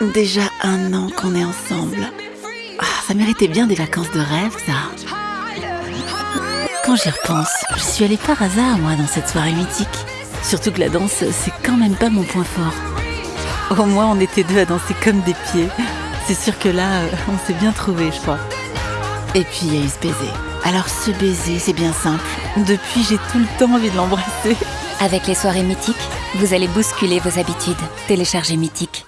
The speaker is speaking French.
Déjà un an qu'on est ensemble. Ah, ça méritait bien des vacances de rêve, ça. Quand j'y repense, je suis allée par hasard, moi, dans cette soirée mythique. Surtout que la danse, c'est quand même pas mon point fort. Au moins, on était deux à danser comme des pieds. C'est sûr que là, euh, on s'est bien trouvé, je crois. Et puis, il y a eu ce baiser. Alors, ce baiser, c'est bien simple. Depuis, j'ai tout le temps envie de l'embrasser. Avec les soirées mythiques, vous allez bousculer vos habitudes. Téléchargez Mythique.